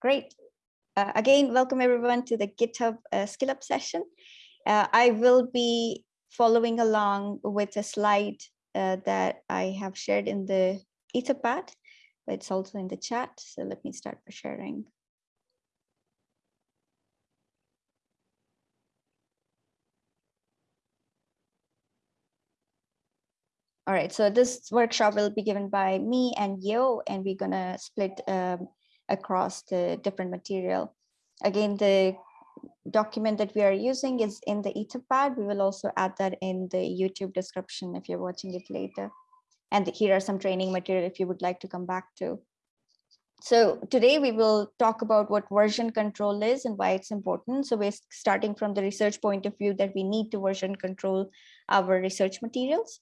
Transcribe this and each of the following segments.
Great. Uh, again, welcome everyone to the GitHub uh, Skill Up session. Uh, I will be following along with a slide uh, that I have shared in the Etherpad, but it's also in the chat. So let me start by sharing. All right, so this workshop will be given by me and Yo, and we're gonna split um, across the different material. Again, the document that we are using is in the etherpad. We will also add that in the YouTube description if you're watching it later. And here are some training material if you would like to come back to. So today we will talk about what version control is and why it's important. So we're starting from the research point of view that we need to version control our research materials.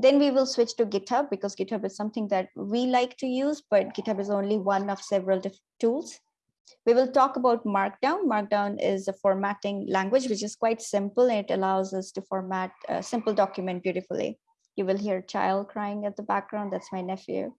Then we will switch to GitHub because GitHub is something that we like to use, but GitHub is only one of several tools. We will talk about Markdown. Markdown is a formatting language, which is quite simple. It allows us to format a simple document beautifully. You will hear a child crying at the background. That's my nephew.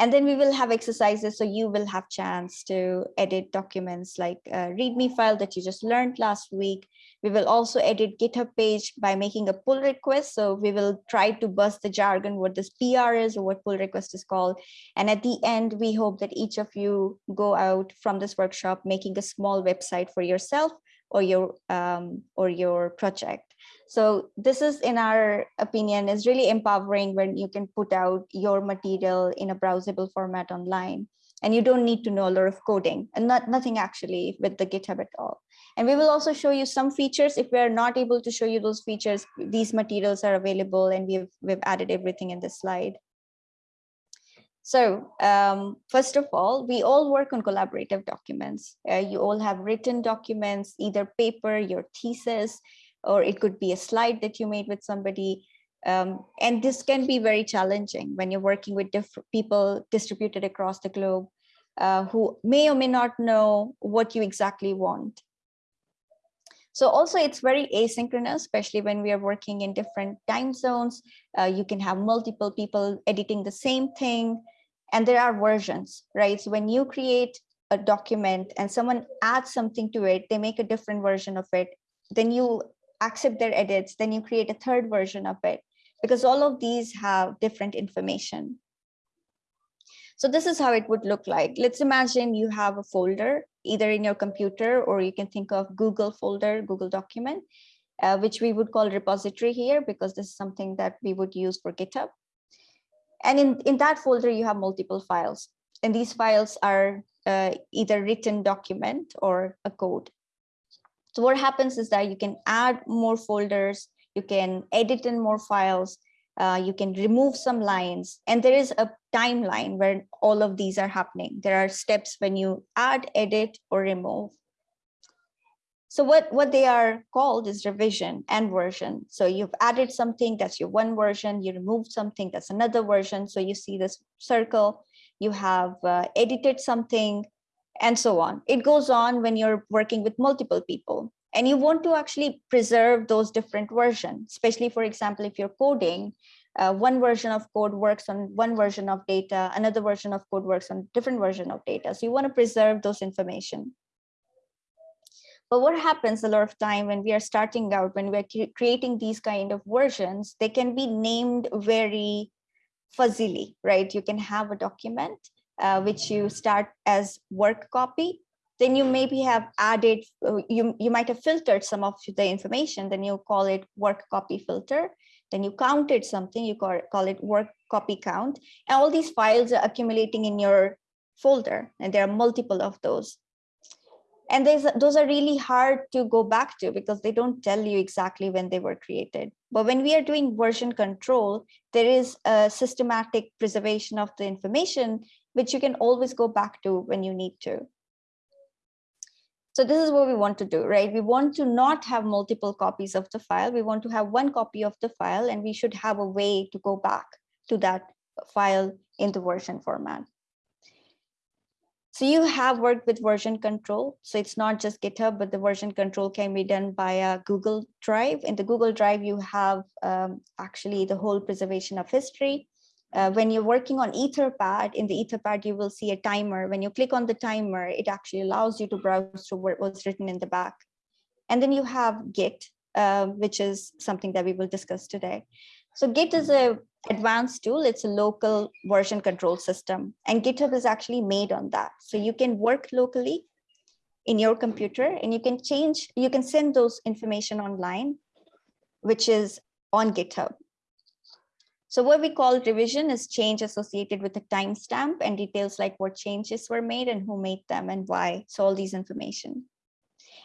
And then we will have exercises so you will have chance to edit documents like a README file that you just learned last week. We will also edit GitHub page by making a pull request. So we will try to bust the jargon, what this PR is or what pull request is called. And at the end, we hope that each of you go out from this workshop making a small website for yourself or your um, or your project. So this is, in our opinion, is really empowering when you can put out your material in a browsable format online. And you don't need to know a lot of coding and not nothing actually with the GitHub at all. And we will also show you some features. If we're not able to show you those features, these materials are available and we've, we've added everything in this slide. So um, first of all, we all work on collaborative documents. Uh, you all have written documents, either paper, your thesis, or it could be a slide that you made with somebody. Um, and this can be very challenging when you're working with different people distributed across the globe uh, who may or may not know what you exactly want. So also it's very asynchronous, especially when we are working in different time zones. Uh, you can have multiple people editing the same thing and there are versions, right? So when you create a document and someone adds something to it, they make a different version of it, then you accept their edits, then you create a third version of it because all of these have different information. So this is how it would look like. Let's imagine you have a folder either in your computer or you can think of Google folder, Google document, uh, which we would call repository here because this is something that we would use for GitHub. And in, in that folder, you have multiple files. And these files are uh, either written document or a code. So what happens is that you can add more folders, you can edit in more files, uh, you can remove some lines, and there is a timeline where all of these are happening. There are steps when you add, edit, or remove. So what, what they are called is revision and version. So you've added something, that's your one version, you removed something, that's another version. So you see this circle, you have uh, edited something, and so on. It goes on when you're working with multiple people and you want to actually preserve those different versions, especially, for example, if you're coding, uh, one version of code works on one version of data, another version of code works on different version of data. So you want to preserve those information. But what happens a lot of time when we are starting out, when we're creating these kind of versions, they can be named very fuzzily, right? You can have a document uh, which you start as work copy, then you maybe have added, uh, you, you might have filtered some of the information, then you call it work copy filter, then you counted something, you call, call it work copy count, and all these files are accumulating in your folder, and there are multiple of those. And those are really hard to go back to because they don't tell you exactly when they were created. But when we are doing version control, there is a systematic preservation of the information which you can always go back to when you need to. So this is what we want to do, right? We want to not have multiple copies of the file. We want to have one copy of the file and we should have a way to go back to that file in the version format. So you have worked with version control. So it's not just GitHub, but the version control can be done via Google Drive. In the Google Drive, you have um, actually the whole preservation of history. uh, when you're working on Etherpad, in the Etherpad, you will see a timer. When you click on the timer, it actually allows you to browse through what was written in the back. And then you have Git, uh, which is something that we will discuss today. So Git is a advanced tool. It's a local version control system and GitHub is actually made on that. So you can work locally in your computer and you can change, you can send those information online, which is on GitHub. So what we call revision is change associated with a timestamp and details like what changes were made and who made them and why. So all these information.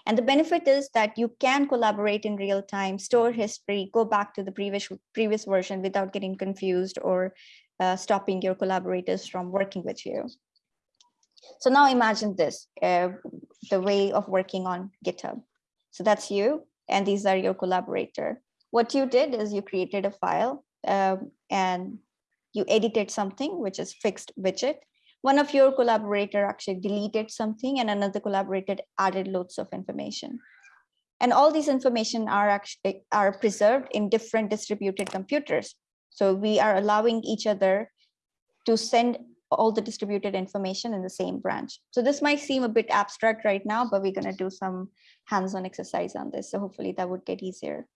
And the benefit is that you can collaborate in real time, store history, go back to the previous, previous version without getting confused or uh, stopping your collaborators from working with you. So now imagine this, uh, the way of working on GitHub. So that's you, and these are your collaborator. What you did is you created a file um, and you edited something, which is fixed widget, one of your collaborator actually deleted something and another collaborator added loads of information. And all these information are actually are preserved in different distributed computers. So we are allowing each other to send all the distributed information in the same branch. So this might seem a bit abstract right now, but we're going to do some hands-on exercise on this. So hopefully that would get easier.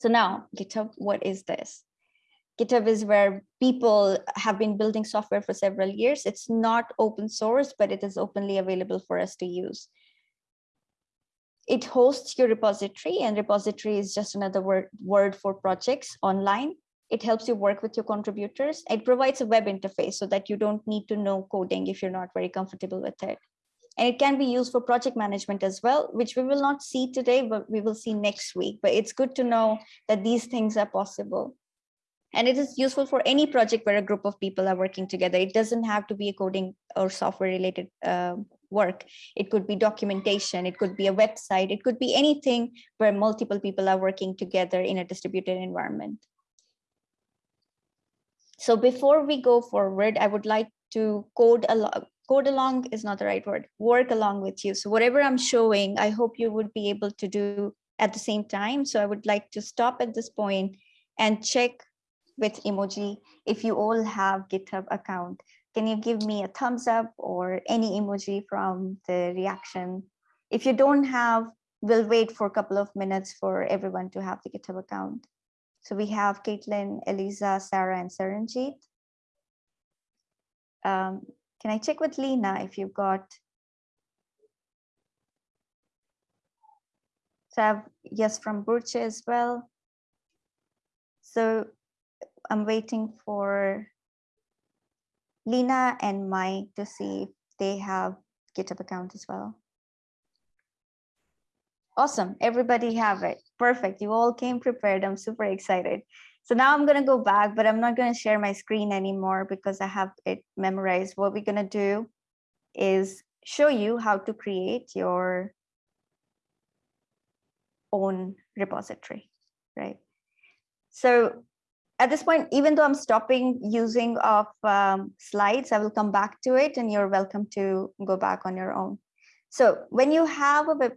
So now GitHub, what is this? GitHub is where people have been building software for several years. It's not open source, but it is openly available for us to use. It hosts your repository and repository is just another word, word for projects online. It helps you work with your contributors. It provides a web interface so that you don't need to know coding if you're not very comfortable with it. And it can be used for project management as well, which we will not see today, but we will see next week. But it's good to know that these things are possible. And it is useful for any project where a group of people are working together. It doesn't have to be a coding or software related uh, work. It could be documentation, it could be a website, it could be anything where multiple people are working together in a distributed environment. So before we go forward, I would like to code along, code along is not the right word, work along with you. So whatever I'm showing, I hope you would be able to do at the same time. So I would like to stop at this point and check with emoji if you all have GitHub account. Can you give me a thumbs up or any emoji from the reaction? If you don't have, we'll wait for a couple of minutes for everyone to have the GitHub account. So we have Caitlin, Eliza, Sarah, and Saranjit. Um, can I check with Lena if you've got So I have yes from Burche as well. So I'm waiting for Lena and Mike to see if they have GitHub account as well. Awesome, everybody have it. Perfect, you all came prepared. I'm super excited. So now I'm gonna go back, but I'm not gonna share my screen anymore because I have it memorized. What we're gonna do is show you how to create your own repository, right? So at this point, even though I'm stopping using of um, slides, I will come back to it and you're welcome to go back on your own. So when you have a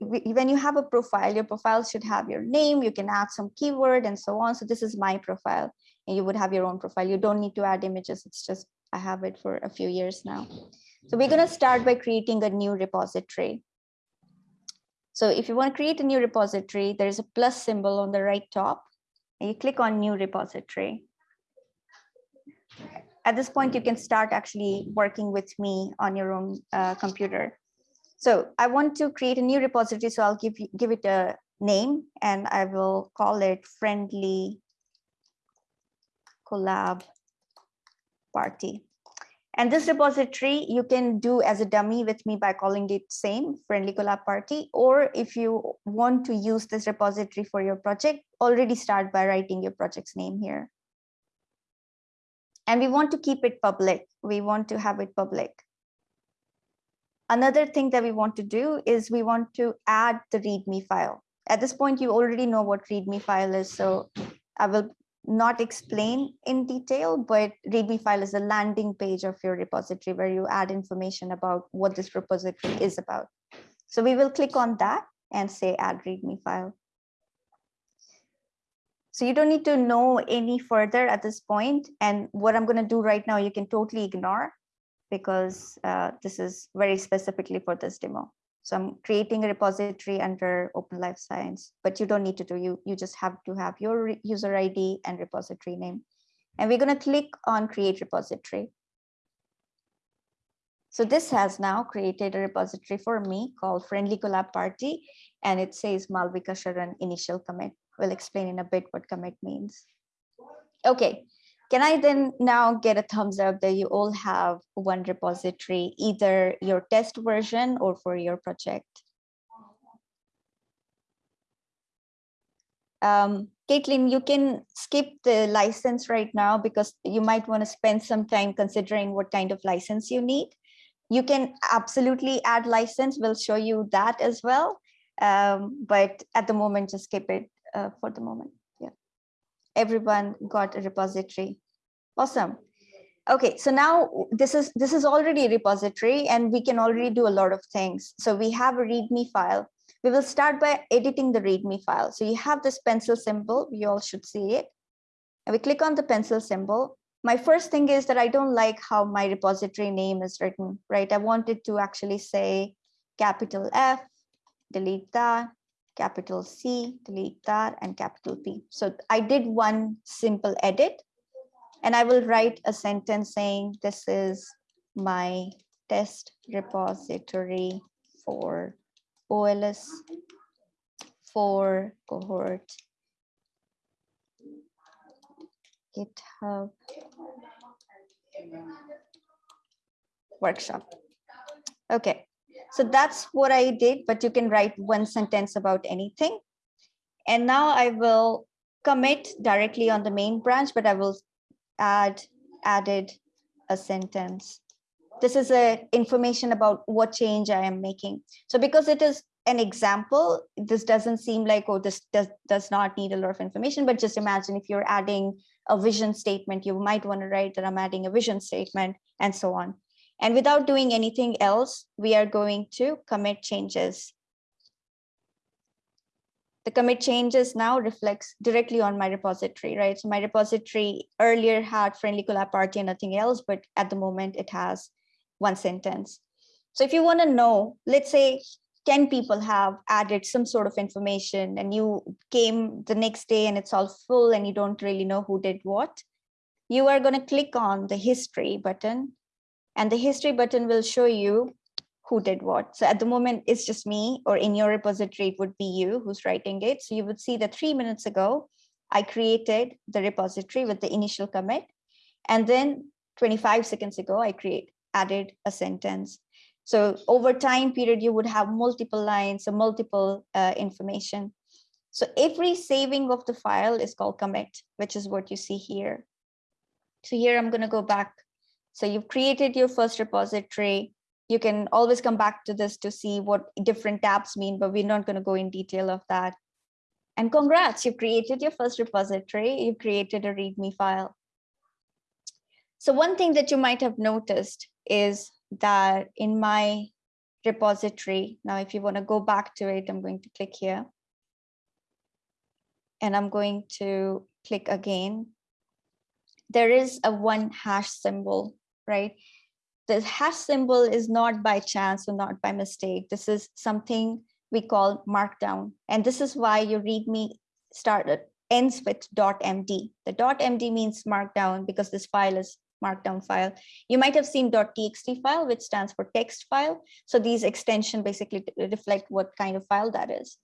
when you have a profile, your profile should have your name, you can add some keyword and so on. So this is my profile and you would have your own profile. You don't need to add images. It's just I have it for a few years now. So we're going to start by creating a new repository. So if you want to create a new repository, there is a plus symbol on the right top you click on new repository. At this point, you can start actually working with me on your own uh, computer. So I want to create a new repository, so I'll give, you, give it a name and I will call it friendly collab party. And this repository you can do as a dummy with me by calling it same friendly collab party. Or if you want to use this repository for your project, already start by writing your project's name here. And we want to keep it public. We want to have it public. Another thing that we want to do is we want to add the README file. At this point, you already know what README file is. So I will not explain in detail, but README file is a landing page of your repository where you add information about what this repository is about. So we will click on that and say add README file. So you don't need to know any further at this point. And what I'm going to do right now, you can totally ignore because uh, this is very specifically for this demo. So I'm creating a repository under Open Life Science, but you don't need to do you. You just have to have your user ID and repository name. And we're going to click on create repository. So this has now created a repository for me called Friendly Collab Party, and it says Malvika Sharan initial commit. We'll explain in a bit what commit means. Okay, can I then now get a thumbs up that you all have one repository, either your test version or for your project? Um, Caitlin, you can skip the license right now because you might want to spend some time considering what kind of license you need. You can absolutely add license. We'll show you that as well. Um, but at the moment, just skip it uh, for the moment. Everyone got a repository. Awesome. Okay, so now this is this is already a repository and we can already do a lot of things. So we have a README file. We will start by editing the README file. So you have this pencil symbol, you all should see it. And we click on the pencil symbol my first thing is that I don't like how my repository name is written, right? I wanted to actually say capital F, delete that, capital C, delete that, and capital P. So I did one simple edit, and I will write a sentence saying this is my test repository for OLS for cohort GitHub workshop. Okay, so that's what I did, but you can write one sentence about anything. And now I will commit directly on the main branch, but I will add added a sentence. This is a information about what change I am making. So because it is an example, this doesn't seem like, oh, this does, does not need a lot of information, but just imagine if you're adding a vision statement, you might want to write that I'm adding a vision statement and so on. And without doing anything else, we are going to commit changes. The commit changes now reflects directly on my repository, right? So my repository earlier had friendly collab party and nothing else, but at the moment it has one sentence. So if you want to know, let's say 10 people have added some sort of information and you came the next day and it's all full and you don't really know who did what, you are going to click on the history button and the history button will show you who did what. So at the moment, it's just me or in your repository, it would be you who's writing it. So you would see that three minutes ago, I created the repository with the initial commit. And then 25 seconds ago, I create added a sentence. So over time period, you would have multiple lines or multiple uh, information. So every saving of the file is called commit, which is what you see here. So here I'm going to go back. So you've created your first repository. You can always come back to this to see what different tabs mean, but we're not going to go in detail of that. And congrats, you've created your first repository. You've created a README file. So one thing that you might have noticed is that in my repository, now if you want to go back to it, I'm going to click here. And I'm going to click again. There is a one hash symbol, right? The hash symbol is not by chance or not by mistake. This is something we call markdown. And this is why your README started ends with .md. The .md means markdown because this file is markdown file. You might have seen .txt file, which stands for text file. So these extension basically reflect what kind of file that is.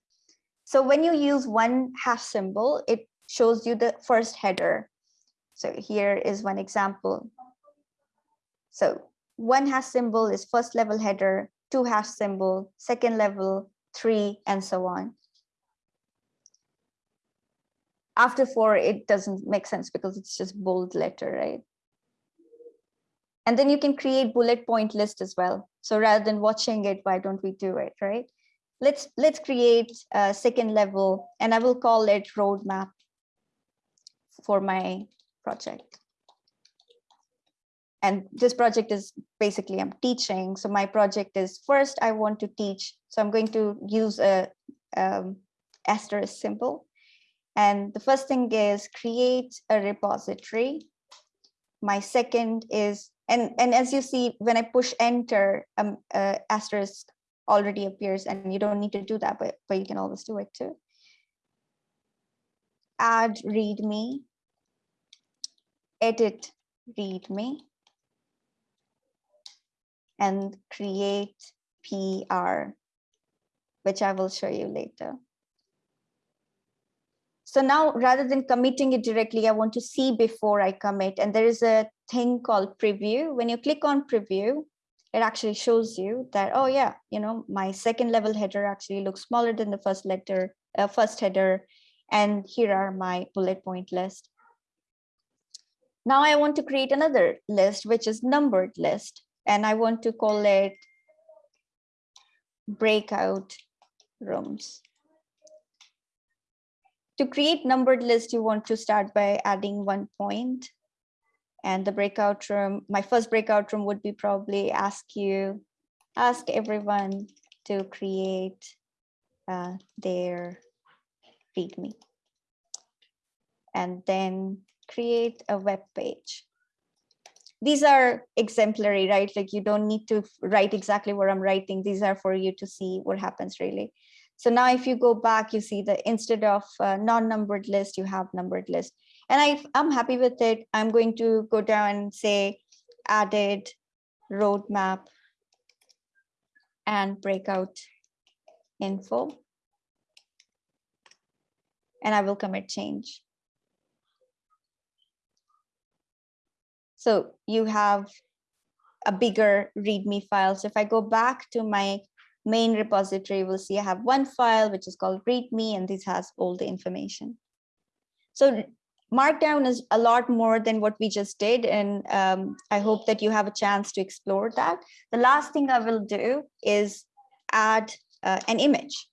So when you use one hash symbol, it shows you the first header. So here is one example. So one hash symbol is first level header, two hash symbol, second level, three, and so on. After four, it doesn't make sense because it's just bold letter, right? And then you can create bullet point list as well. So rather than watching it, why don't we do it, right? Let's, let's create a second level and I will call it roadmap for my project. And this project is basically I'm teaching. So my project is first I want to teach. So I'm going to use a um, asterisk symbol. And the first thing is create a repository. My second is, and, and as you see, when I push enter, um, uh, asterisk already appears and you don't need to do that, but, but you can always do it too. Add readme, edit readme, and create PR, which I will show you later. So now rather than committing it directly, I want to see before I commit. And there is a thing called preview. When you click on preview, it actually shows you that, oh yeah, you know, my second level header actually looks smaller than the first letter, uh, first header. And here are my bullet point list. Now I want to create another list, which is numbered list. And I want to call it breakout rooms. To create numbered list, you want to start by adding one point. And the breakout room, my first breakout room would be probably ask you, ask everyone to create uh, their README. And then create a web page. These are exemplary, right? Like you don't need to write exactly what I'm writing. These are for you to see what happens really. So now if you go back, you see that instead of non-numbered list, you have numbered list. And I, I'm happy with it. I'm going to go down and say added roadmap and breakout info. And I will commit change. So you have a bigger README file. So if I go back to my main repository, we'll see I have one file, which is called README, and this has all the information. So Markdown is a lot more than what we just did, and um, I hope that you have a chance to explore that. The last thing I will do is add uh, an image.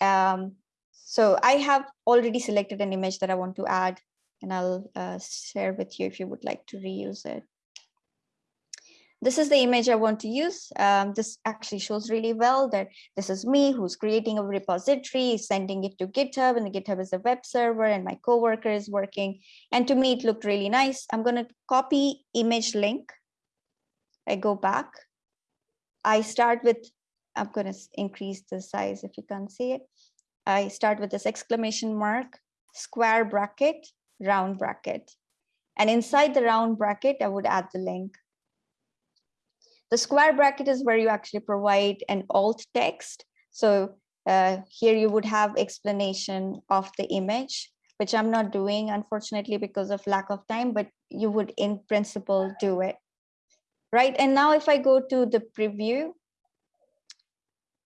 Um, so I have already selected an image that I want to add, and I'll uh, share with you if you would like to reuse it this is the image I want to use. Um, this actually shows really well that this is me who's creating a repository, sending it to GitHub, and the GitHub is a web server, and my coworker is working. And to me, it looked really nice. I'm going to copy image link. I go back. I start with, I'm going to increase the size if you can't see it. I start with this exclamation mark, square bracket, round bracket. And inside the round bracket, I would add the link. The square bracket is where you actually provide an alt text. So uh, here you would have explanation of the image, which I'm not doing, unfortunately, because of lack of time, but you would in principle do it. Right, and now if I go to the preview,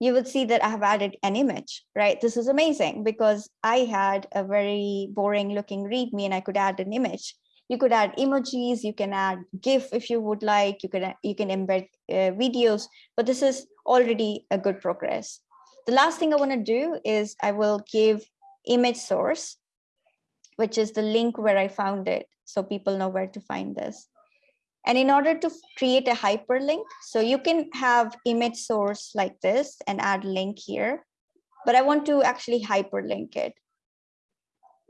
you would see that I have added an image, right? This is amazing because I had a very boring looking README and I could add an image. You could add emojis you can add gif if you would like you can you can embed uh, videos but this is already a good progress. The last thing i want to do is i will give image source which is the link where i found it so people know where to find this and in order to create a hyperlink so you can have image source like this and add link here but i want to actually hyperlink it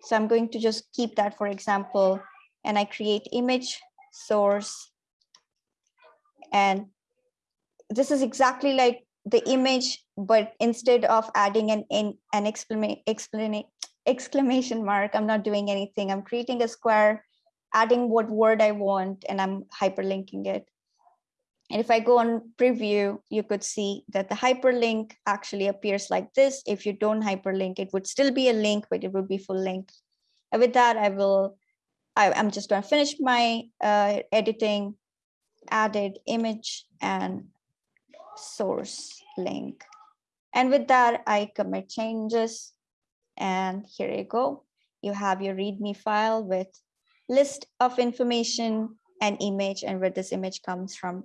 so i'm going to just keep that for example and I create image source. And this is exactly like the image, but instead of adding an, an, an exclamation, exclamation mark, I'm not doing anything. I'm creating a square, adding what word I want, and I'm hyperlinking it. And if I go on preview, you could see that the hyperlink actually appears like this. If you don't hyperlink, it would still be a link, but it would be full link. And with that, I will I, am just going to finish my uh, editing, added image and source link. And with that, I commit changes. And here you go. You have your README file with list of information and image and where this image comes from.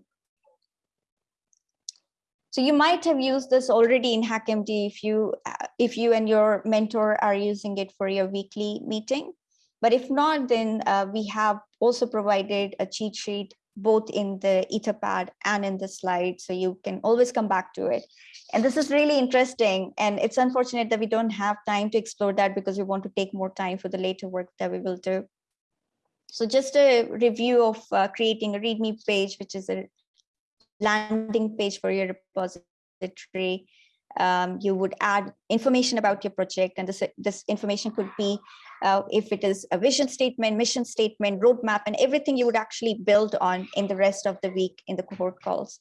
So you might have used this already in HackMD if you if you and your mentor are using it for your weekly meeting. But if not, then uh, we have also provided a cheat sheet both in the etherpad and in the slide. So you can always come back to it. And this is really interesting. And it's unfortunate that we don't have time to explore that because we want to take more time for the later work that we will do. So just a review of uh, creating a README page, which is a landing page for your repository. Um, you would add information about your project and this, this information could be uh, if it is a vision statement, mission statement, roadmap, and everything you would actually build on in the rest of the week in the cohort calls.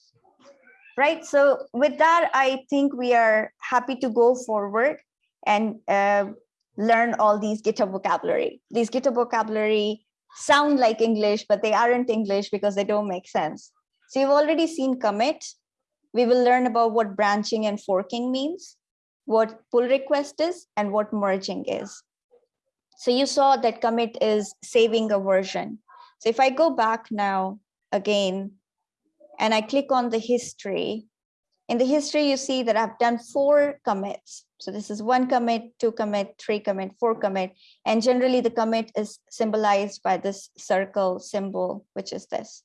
Right, so with that, I think we are happy to go forward and uh, learn all these GitHub vocabulary. These GitHub vocabulary sound like English, but they aren't English because they don't make sense. So you've already seen commit. We will learn about what branching and forking means, what pull request is, and what merging is. So you saw that commit is saving a version. So if I go back now again, and I click on the history, in the history, you see that I've done four commits. So this is one commit, two commit, three commit, four commit. And generally the commit is symbolized by this circle symbol, which is this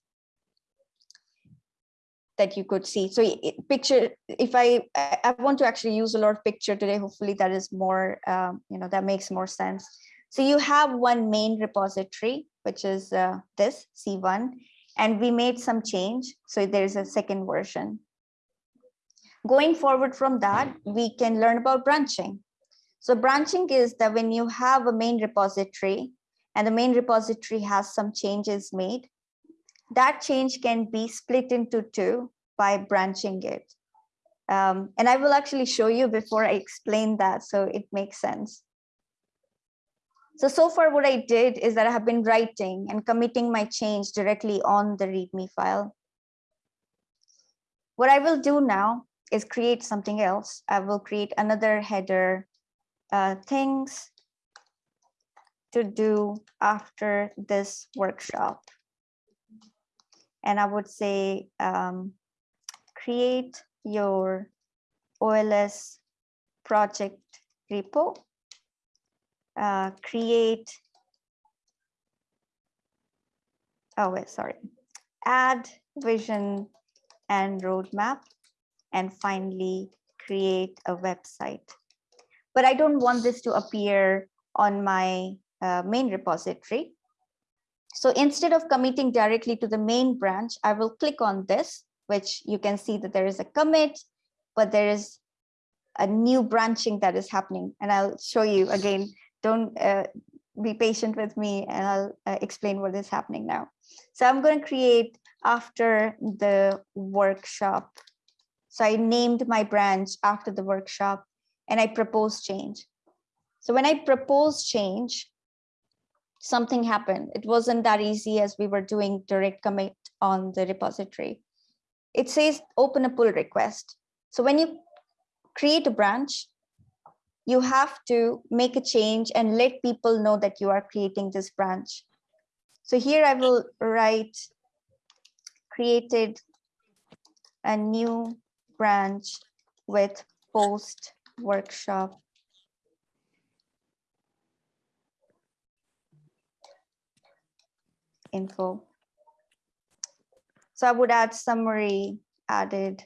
that you could see. So picture, if I, I want to actually use a lot of picture today, hopefully that is more, um, you know, that makes more sense. So you have one main repository, which is uh, this C1, and we made some change. So there's a second version. Going forward from that, we can learn about branching. So branching is that when you have a main repository and the main repository has some changes made, that change can be split into two by branching it. Um, and I will actually show you before I explain that so it makes sense. So, so far what I did is that I have been writing and committing my change directly on the README file. What I will do now is create something else. I will create another header, uh, things to do after this workshop. And I would say, um, create your OLS project repo uh, create, oh wait, sorry, add vision and roadmap, and finally create a website. But I don't want this to appear on my uh, main repository. So instead of committing directly to the main branch, I will click on this, which you can see that there is a commit, but there is a new branching that is happening. And I'll show you again don't uh, be patient with me and I'll uh, explain what is happening now. So I'm going to create after the workshop. So I named my branch after the workshop and I propose change. So when I propose change, something happened. It wasn't that easy as we were doing direct commit on the repository. It says open a pull request. So when you create a branch, you have to make a change and let people know that you are creating this branch. So here I will write created a new branch with post workshop info. So I would add summary, added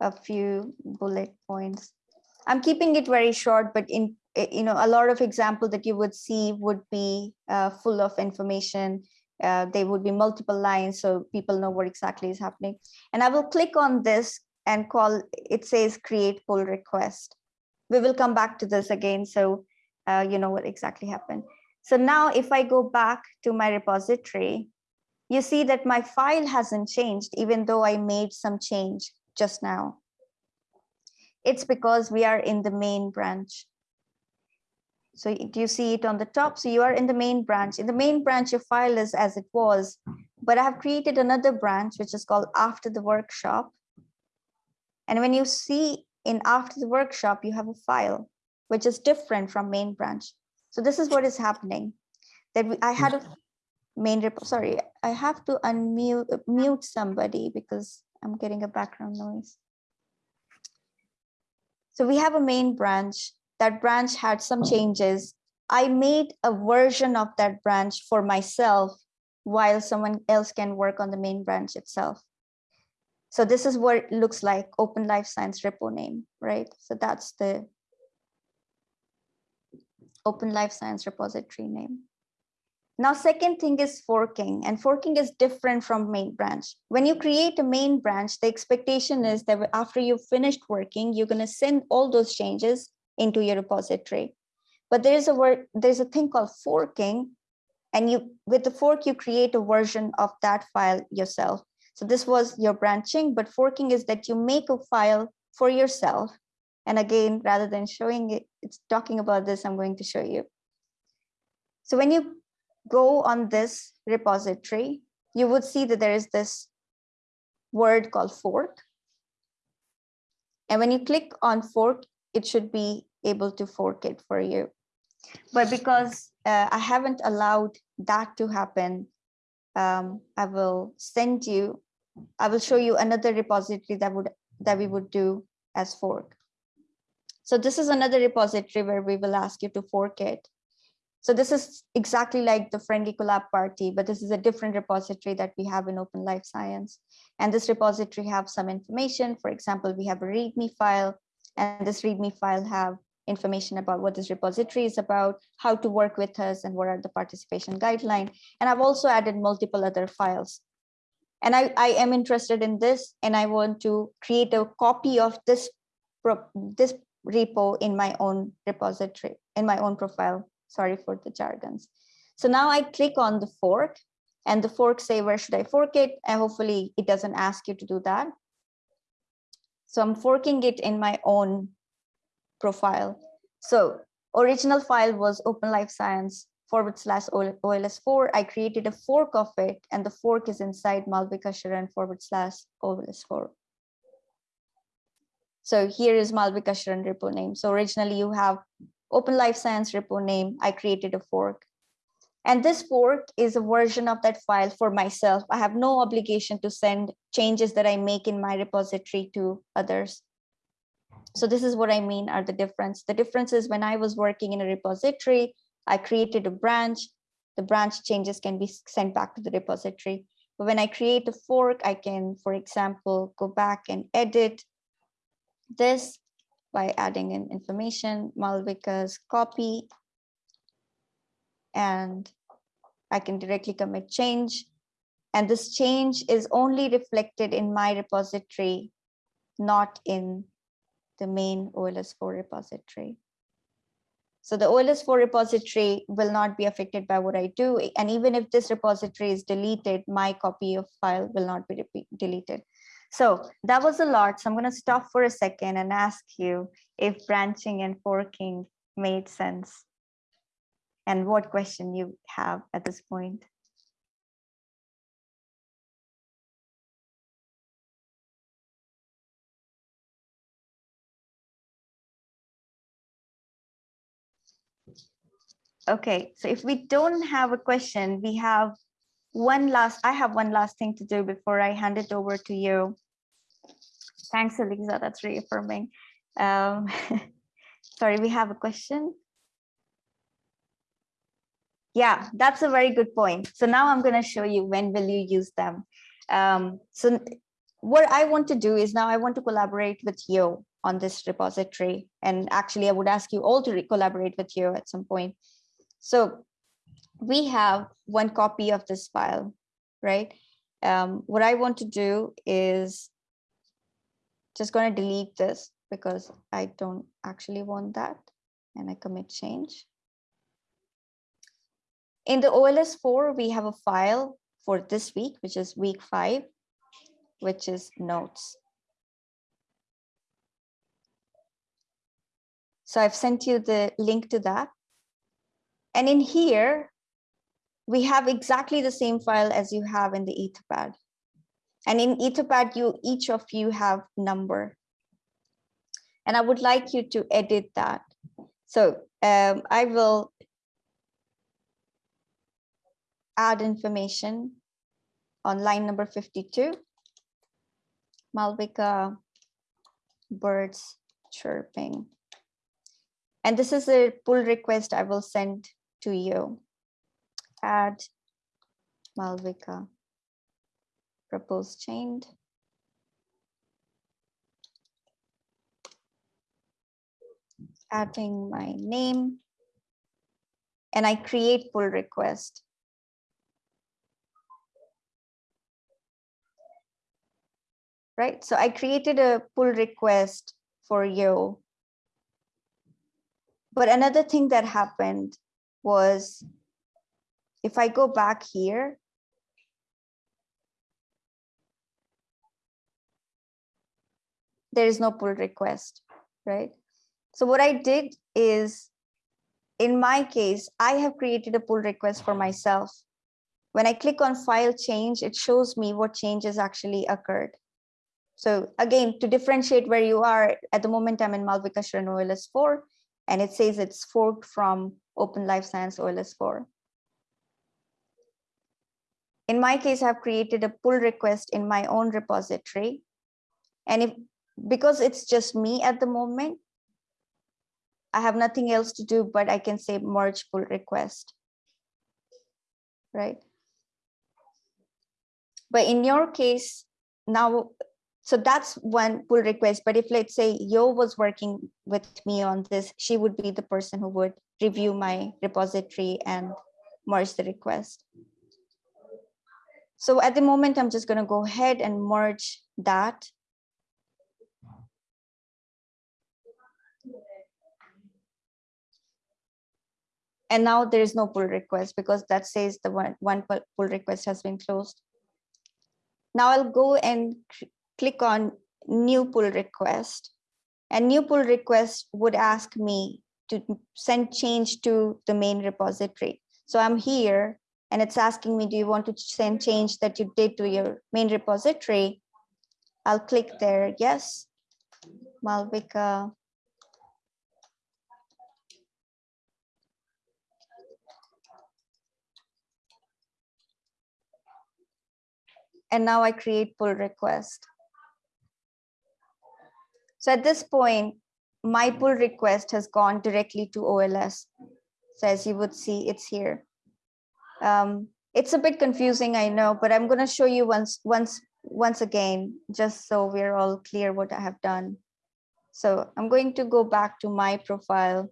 a few bullet points. I'm keeping it very short, but in you know a lot of example that you would see would be uh, full of information. Uh, they would be multiple lines so people know what exactly is happening. And I will click on this and call it says create pull request. We will come back to this again so uh, you know what exactly happened. So now if I go back to my repository, you see that my file hasn't changed even though I made some change just now. It's because we are in the main branch. So do you see it on the top? So you are in the main branch. In the main branch, your file is as it was, but I have created another branch, which is called after the workshop. And when you see in after the workshop, you have a file, which is different from main branch. So this is what is happening. That I had a mm. main repo, sorry, I have to unmute mute somebody because I'm getting a background noise. So we have a main branch. That branch had some mm. changes. I made a version of that branch for myself while someone else can work on the main branch itself. So this is what it looks like Open Life Science repo name, right? So that's the Open Life Science repository name. Now, second thing is forking and forking is different from main branch. When you create a main branch, the expectation is that after you've finished working, you're gonna send all those changes into your repository. But there's a word, there's a thing called forking and you with the fork, you create a version of that file yourself. So this was your branching, but forking is that you make a file for yourself. And again, rather than showing it, it's talking about this, I'm going to show you. So when you go on this repository, you would see that there is this word called fork. And when you click on fork, it should be able to fork it for you. But because uh, I haven't allowed that to happen, um, I will send you, I will show you another repository that would that we mm-hmm. would do as fork. So this is another repository where we will ask you to fork it. So this is exactly like the friendly collab party, but this is a different repository that we have in Open Life Science. And this repository have some information. For example, we have a README file, and this README file have information about what this repository is about, how to work with us, and what are the participation guidelines. And I've also added multiple other files. And I, I am interested in this, and I want to create a copy of this, this repo in my own repository, in my own profile Sorry for the jargons. So now I click on the fork and the fork say, where should I fork it? And hopefully it doesn't ask you to do that. So I'm forking it in my own profile. So original file was Open Life Science forward slash OLS4. I created a fork of it and the fork is inside Malvika Sharan forward slash OLS4. So here is Malvika Sharan repo name. So originally you have Open Life Science repo name, I created a fork. And this fork is a version of that file for myself. I have no obligation to send changes that I make in my repository to others. So this is what I mean are the difference. The difference is when I was working in a repository, I created a branch, the branch changes can be sent back to the repository. But when I create a fork, I can, for example, go back and edit this by adding in information, Malvika's copy, and I can directly commit change. And this change is only reflected in my repository, not in the main OLS4 repository. So the OLS4 repository will not be affected by what I do. And even if this repository is deleted, my copy of file will not be deleted. So that was a lot. So I'm going to stop for a second and ask you if branching and forking made sense and what question you have at this point. Okay, so if we don't have a question, we have one last, I have one last thing to do before I hand it over to you. Thanks, Eliza, that's reaffirming. Um, sorry, we have a question. Yeah, that's a very good point. So now I'm going to show you when will you use them. Um, so what I want to do is now I want to collaborate with you on this repository. And actually, I would ask you all to collaborate with you at some point. So we have one copy of this file, right? Um, what I want to do is just going to delete this because I don't actually want that and I commit change. In the OLS4, we have a file for this week, which is week five, which is notes. So I've sent you the link to that. And in here, we have exactly the same file as you have in the Etherpad. And in Etherpad, you each of you have number. And I would like you to edit that. So um, I will add information on line number 52. Malvika birds chirping. And this is a pull request I will send to you add Malvika propose chained. Adding my name and I create pull request. Right, so I created a pull request for you. But another thing that happened was if I go back here, there is no pull request, right? So what I did is, in my case, I have created a pull request for myself. When I click on file change, it shows me what changes actually occurred. So again, to differentiate where you are, at the moment I'm in Malvika Sharan OLS 4, and it says it's forked from Open Life Science OLS 4. In my case, I've created a pull request in my own repository. And if because it's just me at the moment, I have nothing else to do, but I can say merge pull request, right? But in your case, now, so that's one pull request. But if let's say Yo was working with me on this, she would be the person who would review my repository and merge the request. So at the moment, I'm just going to go ahead and merge that and now there is no pull request because that says the one, one pull request has been closed. Now I'll go and click on new pull request and new pull request would ask me to send change to the main repository. So I'm here and it's asking me, do you want to send change that you did to your main repository? I'll click there, yes. Malvika and now I create pull request. So at this point, my pull request has gone directly to OLS. So as you would see, it's here. Um, it's a bit confusing, I know, but I'm going to show you once, once, once again, just so we're all clear what I have done. So I'm going to go back to my profile.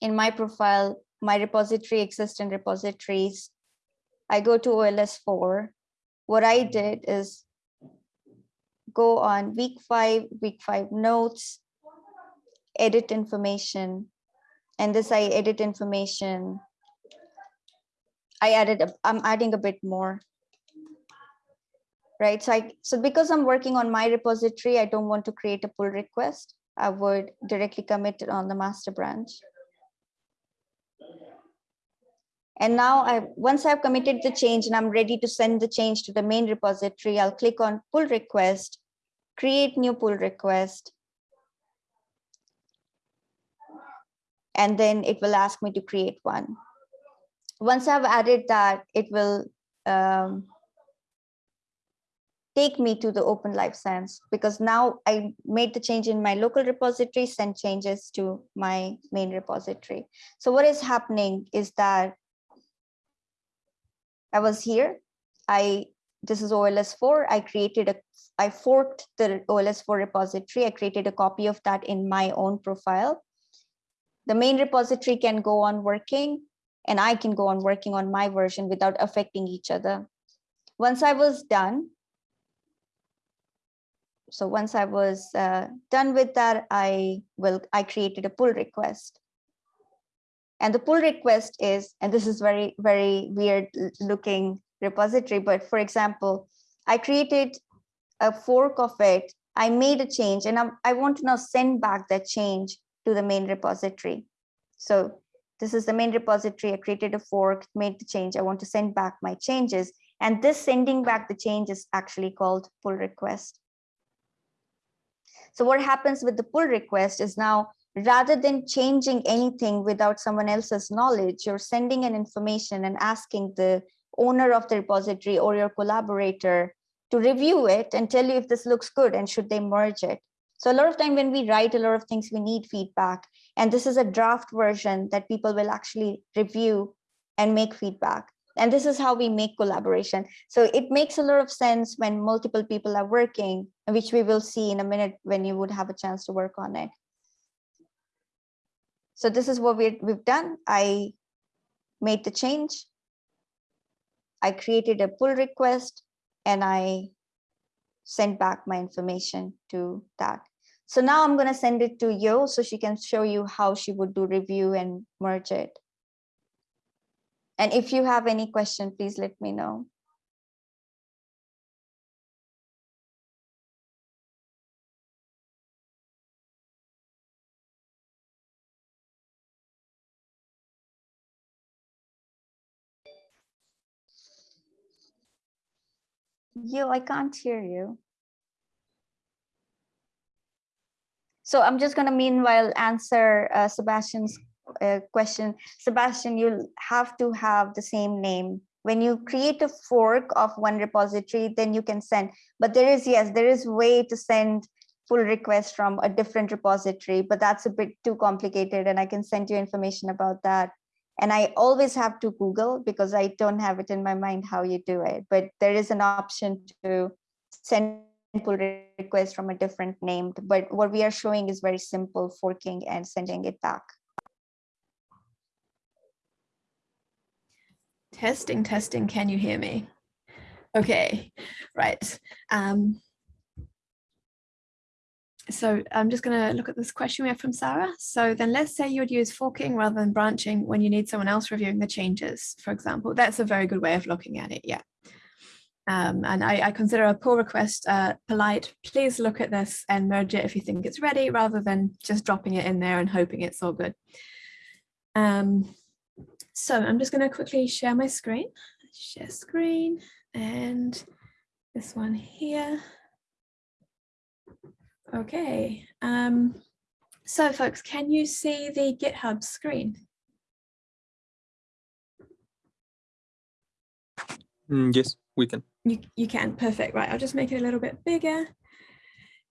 In my profile, my repository exists in repositories. I go to OLS 4 what I did is go on week five, week five notes, edit information. And this I edit information. I added, a, I'm adding a bit more. Right, so I, so because I'm working on my repository, I don't want to create a pull request. I would directly commit it on the master branch. And now I once I've committed the change and I'm ready to send the change to the main repository, I'll click on pull request, create new pull request. And then it will ask me to create one. Once I've added that, it will um, take me to the open life science because now I made the change in my local repository, send changes to my main repository. So what is happening is that I was here. I this is OLS 4. I created a, I forked the OLS 4 repository. I created a copy of that in my own profile. The main repository can go on working and I can go on working on my version without affecting each other. Once I was done, so once I was uh, done with that, I will I created a pull request. And the pull request is, and this is very, very weird looking repository, but for example, I created a fork of it, I made a change and I, I want to now send back that change to the main repository. So this is the main repository, I created a fork, made the change, I want to send back my changes. And this sending back the change is actually called pull request. So what happens with the pull request is now rather than changing anything without someone else's knowledge, you're sending an information and asking the owner of the repository or your collaborator to review it and tell you if this looks good and should they merge it. So a lot of time when we write a lot of things, we need feedback. And this is a draft version that people will actually review and make feedback. and this is how we make collaboration. So it makes a lot of sense when multiple people are working, which we will see in a minute when you would have a chance to work on it. So this is what we we've done. I made the change. I created a pull request and I sent back my information to that. So now I'm going to send it to Yo so she can show you how she would do review and merge it. And if you have any question, please let me know. You, I can't hear you. So I'm just going to meanwhile answer uh, Sebastian's uh, question. Sebastian, you'll have to have the same name. When you create a fork of one repository, then you can send. But there is, yes, there is way to send pull requests from a different repository, but that's a bit too complicated and I can send you information about that. And I always have to Google because I don't have it in my mind how you do it, but there is an option to send pull requests from a different name. But what we are showing is very simple forking and sending it back. Testing, testing, can you hear me? Okay, right. Um, so I'm just going to look at this question we have from Sarah. So then let's say you would use forking rather than branching when you need someone else reviewing the changes, for example. That's a very good way of looking at it, yeah. Um, and I, I, consider a pull request uh, polite. Please look at this and merge it if you think it's ready, rather than just dropping it in there and hoping it's all good. Um, so I'm just going to quickly share my screen. Share screen and this one here. Okay. Um, so folks, can you see the GitHub screen? Mm, yes, we can. You, you can, perfect. Right, I'll just make it a little bit bigger.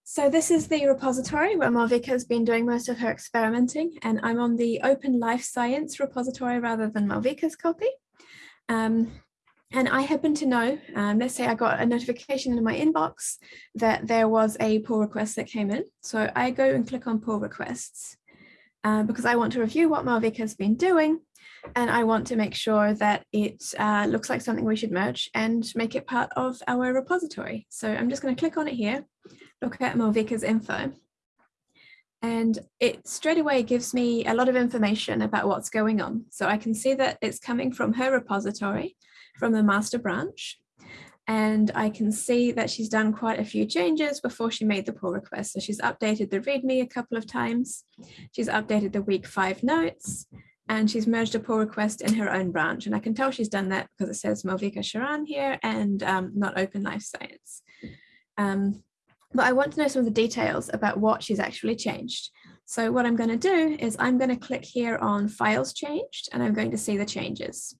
So this is the repository where Malvika has been doing most of her experimenting and I'm on the Open Life Science repository rather than Malvika's copy. Um, and I happen to know, um, let's say I got a notification in my inbox that there was a pull request that came in. So I go and click on pull requests uh, because I want to review what Malvika has been doing and I want to make sure that it uh, looks like something we should merge and make it part of our repository. So I'm just going to click on it here look at Malvika's info. And it straight away gives me a lot of information about what's going on. So I can see that it's coming from her repository, from the master branch. And I can see that she's done quite a few changes before she made the pull request. So she's updated the README a couple of times. She's updated the week five notes and she's merged a pull request in her own branch. And I can tell she's done that because it says Malvika Sharan here and um, not Open Life Science. Um, but I want to know some of the details about what she's actually changed. So what I'm going to do is I'm going to click here on files changed and I'm going to see the changes.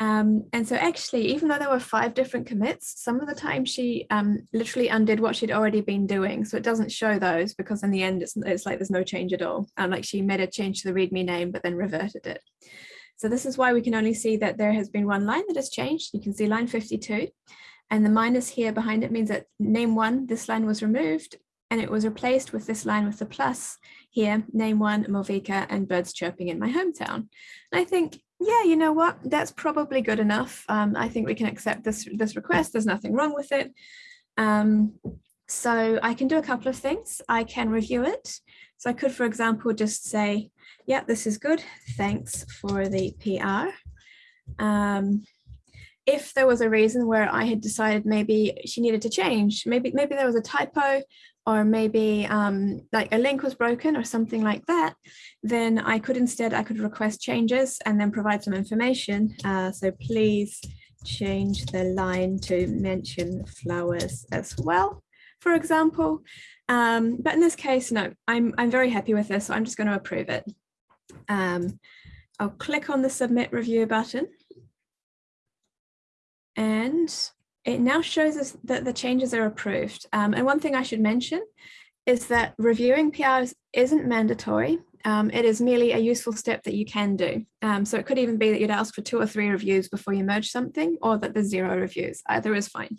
Um, and so actually, even though there were five different commits, some of the time she um, literally undid what she'd already been doing. So it doesn't show those because in the end, it's, it's like there's no change at all. And like she made a change to the README name, but then reverted it. So this is why we can only see that there has been one line that has changed. You can see line 52. And the minus here behind it means that name one, this line was removed and it was replaced with this line with the plus here, name one, Malvika and birds chirping in my hometown. And I think, yeah, you know what, that's probably good enough. Um, I think we can accept this, this request. There's nothing wrong with it. Um, so I can do a couple of things. I can review it. So I could, for example, just say, yeah, this is good. Thanks for the PR. Um, if there was a reason where I had decided maybe she needed to change, maybe maybe there was a typo or maybe um, like a link was broken or something like that, then I could instead, I could request changes and then provide some information. Uh, so please change the line to mention flowers as well, for example. Um, but in this case, no, I'm, I'm very happy with this, so I'm just going to approve it. Um, I'll click on the submit review button and it now shows us that the changes are approved. Um, and one thing I should mention is that reviewing PRs isn't mandatory. Um, it is merely a useful step that you can do. Um, so it could even be that you'd ask for two or three reviews before you merge something or that there's zero reviews. Either is fine.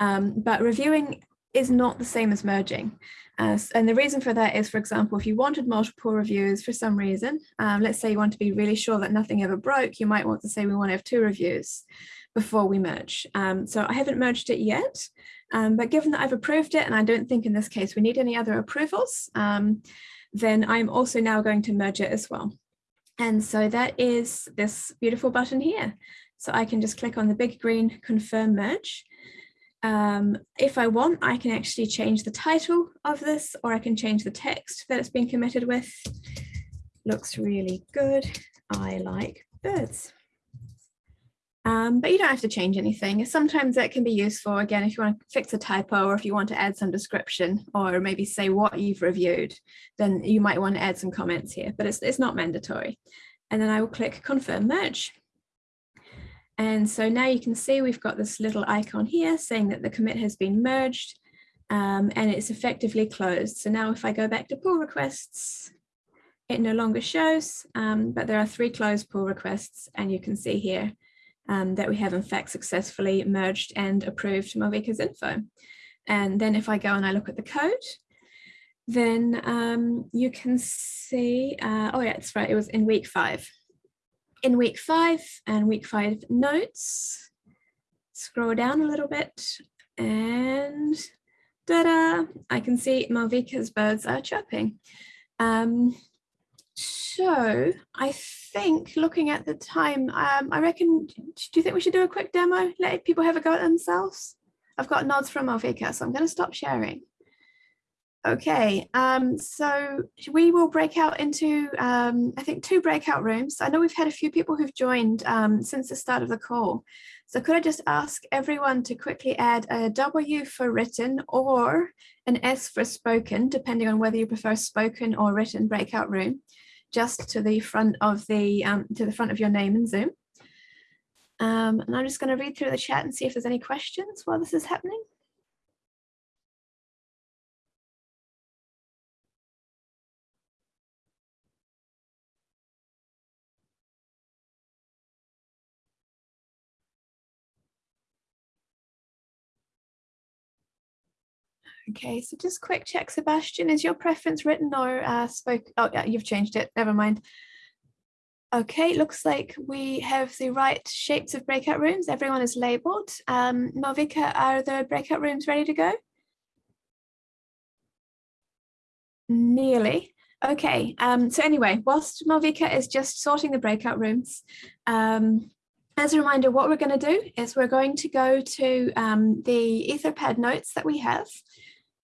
Um, but reviewing is not the same as merging. Uh, and the reason for that is, for example, if you wanted multiple reviews for some reason, um, let's say you want to be really sure that nothing ever broke, you might want to say we want to have two reviews before we merge. Um, so I haven't merged it yet, um, but given that I've approved it, and I don't think in this case we need any other approvals, um, then I'm also now going to merge it as well. And so that is this beautiful button here. So I can just click on the big green confirm merge. Um, if I want, I can actually change the title of this or I can change the text that it's been committed with. Looks really good. I like birds. Um, but you don't have to change anything. Sometimes that can be useful, again, if you want to fix a typo or if you want to add some description or maybe say what you've reviewed, then you might want to add some comments here, but it's, it's not mandatory. And then I will click confirm merge. And so now you can see we've got this little icon here saying that the commit has been merged um, and it's effectively closed. So now if I go back to pull requests, it no longer shows, um, but there are three closed pull requests and you can see here um, that we have in fact successfully merged and approved Malvika's info. And then if I go and I look at the code, then um, you can see, uh, oh yeah, it's right, it was in week five. In week five and week five notes, scroll down a little bit and da-da, I can see Malvika's birds are chirping. Um, so I think looking at the time, um, I reckon, do you think we should do a quick demo? Let people have a go at themselves? I've got nods from Malvika, so I'm going to stop sharing. Okay, um, so we will break out into, um, I think, two breakout rooms. I know we've had a few people who've joined um, since the start of the call. So could I just ask everyone to quickly add a W for written or an S for spoken, depending on whether you prefer spoken or written breakout room just to the front of the um, to the front of your name in Zoom. Um, and I'm just going to read through the chat and see if there's any questions while this is happening. Okay, so just quick check, Sebastian, is your preference written or uh, spoke? Oh, yeah, you've changed it. Never mind. Okay, looks like we have the right shapes of breakout rooms. Everyone is labeled. Um, Malvika, are the breakout rooms ready to go? Nearly. Okay, um, so anyway, whilst Malvika is just sorting the breakout rooms, um, as a reminder, what we're going to do is we're going to go to um, the Etherpad notes that we have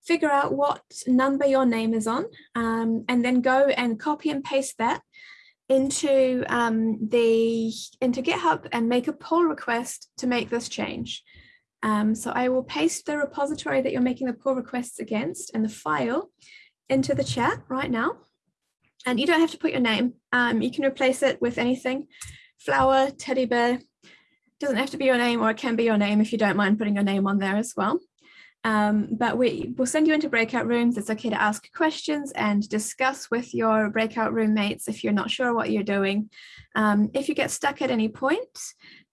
figure out what number your name is on, um, and then go and copy and paste that into um, the into GitHub and make a pull request to make this change. Um, so I will paste the repository that you're making the pull requests against and the file into the chat right now. And you don't have to put your name. Um, you can replace it with anything. Flower, teddy bear, doesn't have to be your name or it can be your name if you don't mind putting your name on there as well. Um, but we will send you into breakout rooms. It's okay to ask questions and discuss with your breakout roommates if you're not sure what you're doing. Um, if you get stuck at any point,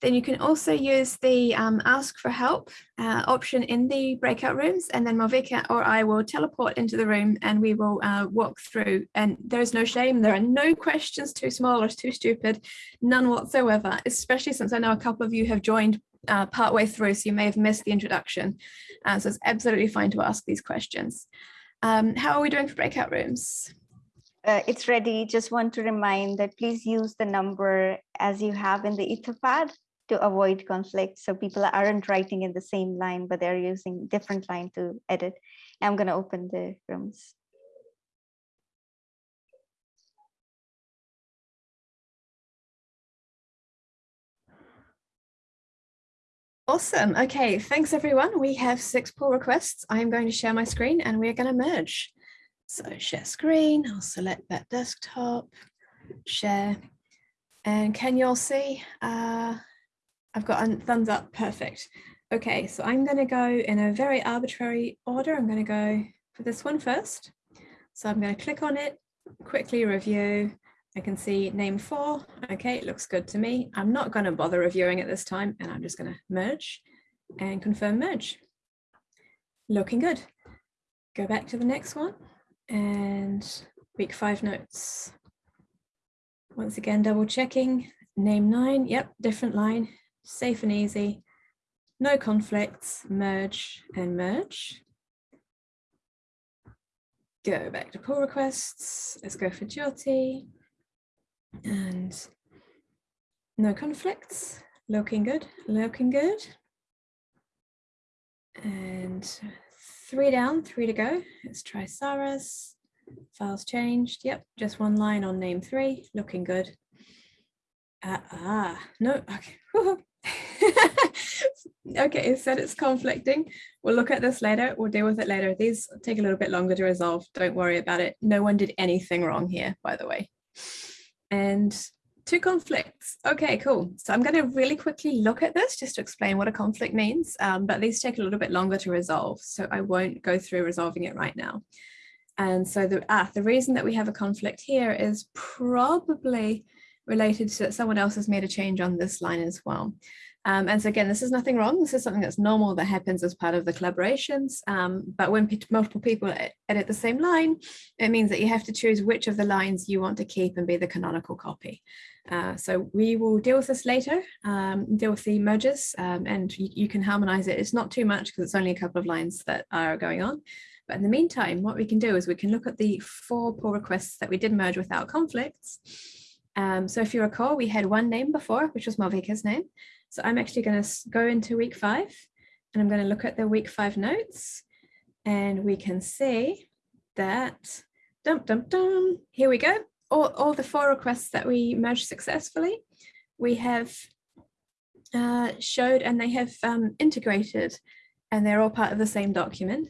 then you can also use the um, ask for help uh, option in the breakout rooms and then Malvika or I will teleport into the room and we will uh, walk through and there's no shame. There are no questions too small or too stupid, none whatsoever, especially since I know a couple of you have joined uh, partway through, so you may have missed the introduction. Uh, so it's absolutely fine to ask these questions. Um, how are we doing for breakout rooms? Uh, it's ready. Just want to remind that please use the number as you have in the Etherpad to avoid conflict. So people aren't writing in the same line, but they're using different line to edit. I'm going to open the rooms. Awesome. Okay, thanks everyone. We have six pull requests. I'm going to share my screen and we're going to merge. So share screen, I'll select that desktop, share. And can you all see? Uh, I've got a thumbs up, perfect. Okay, so I'm going to go in a very arbitrary order. I'm going to go for this one first. So I'm going to click on it quickly review. I can see name four. Okay, it looks good to me. I'm not going to bother reviewing it this time and I'm just going to merge and confirm merge. Looking good. Go back to the next one and week five notes. Once again, double checking. Name nine, yep, different line, safe and easy. No conflicts, merge and merge. Go back to pull requests. Let's go for Jyoti. And no conflicts, looking good, looking good. And three down, three to go. Let's try Sarah's. Files changed. Yep, just one line on name three, looking good. Uh, ah, no, okay. okay, it said it's conflicting. We'll look at this later. We'll deal with it later. These take a little bit longer to resolve. Don't worry about it. No one did anything wrong here, by the way. And two conflicts. Okay, cool. So I'm going to really quickly look at this just to explain what a conflict means, um, but these take a little bit longer to resolve. So I won't go through resolving it right now. And so the, ah, the reason that we have a conflict here is probably related to that someone else has made a change on this line as well. Um, and so again, this is nothing wrong. This is something that's normal that happens as part of the collaborations. Um, but when multiple people edit the same line, it means that you have to choose which of the lines you want to keep and be the canonical copy. Uh, so we will deal with this later, um, deal with the merges, um, and you, you, can harmonize it. It's not too much because it's only a couple of lines that are going on. But in the meantime, what we can do is we can look at the four pull requests that we did merge without conflicts. Um, so if you recall, we had one name before, which was Malvika's name. So I'm actually going to go into week five and I'm going to look at the week five notes and we can see that, dum, dum, dum, here we go. All, all the four requests that we merged successfully, we have uh, showed and they have um, integrated and they're all part of the same document.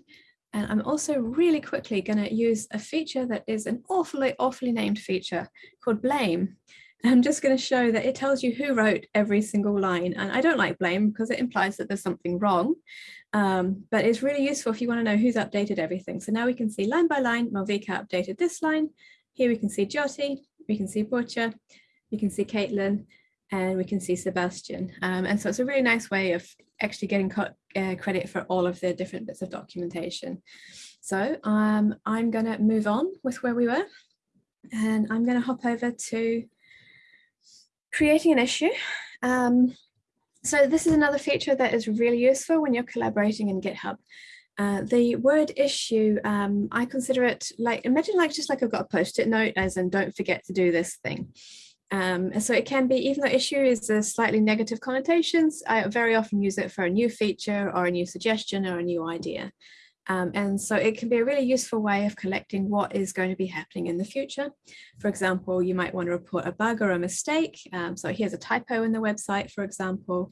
And I'm also really quickly going to use a feature that is an awfully, awfully named feature called blame. I'm just going to show that it tells you who wrote every single line. And I don't like blame because it implies that there's something wrong. Um, but it's really useful if you want to know who's updated everything. So now we can see line by line, Malvika updated this line. Here we can see Jyoti, we can see Butcher, we can see Caitlin, and we can see Sebastian. Um, and so it's a really nice way of actually getting uh, credit for all of the different bits of documentation. So um, I'm going to move on with where we were and I'm going to hop over to creating an issue. Um, so this is another feature that is really useful when you're collaborating in GitHub. Uh, the word issue, um, I consider it like, imagine like just like I've got a post-it note as in don't forget to do this thing. Um, so it can be, even though issue is a slightly negative connotations, I very often use it for a new feature or a new suggestion or a new idea. Um, and so it can be a really useful way of collecting what is going to be happening in the future. For example, you might want to report a bug or a mistake. Um, so here's a typo in the website, for example,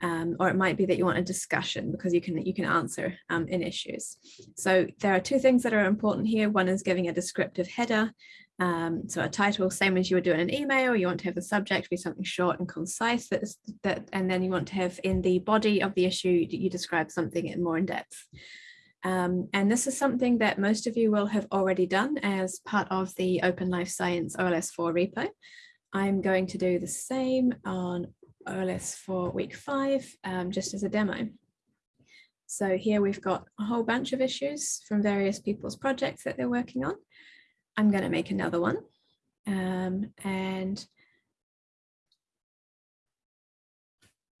um, or it might be that you want a discussion because you can you can answer um, in issues. So there are two things that are important here. One is giving a descriptive header. Um, so a title, same as you would do in an email, you want to have the subject be something short and concise that that, and then you want to have in the body of the issue, you describe something in more in depth. Um, and this is something that most of you will have already done as part of the Open Life Science OLS4 repo. I'm going to do the same on OLS4 week five, um, just as a demo. So here we've got a whole bunch of issues from various people's projects that they're working on. I'm going to make another one. Um, and